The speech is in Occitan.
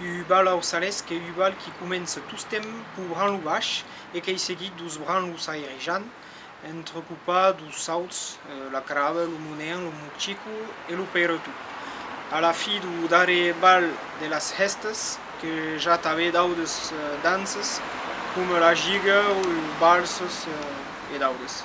Ubal au Salès, que Ubal qui commence tout ce temps pour Branlou Bache et qui seguit dous Branlou Saïrejan, entrecoupa dous Sauts, euh, la Crave, le Mounéen, le Moutchikou et le Perretou. À la fin du dernier bal de las Hestes, que j'attavais d'autres eh, danses, comme la Giga ou Balses euh, et d'autres.